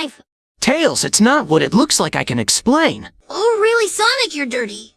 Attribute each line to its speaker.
Speaker 1: knife. Tails, it's not what it looks like I can explain.
Speaker 2: Oh, really, Sonic, you're dirty.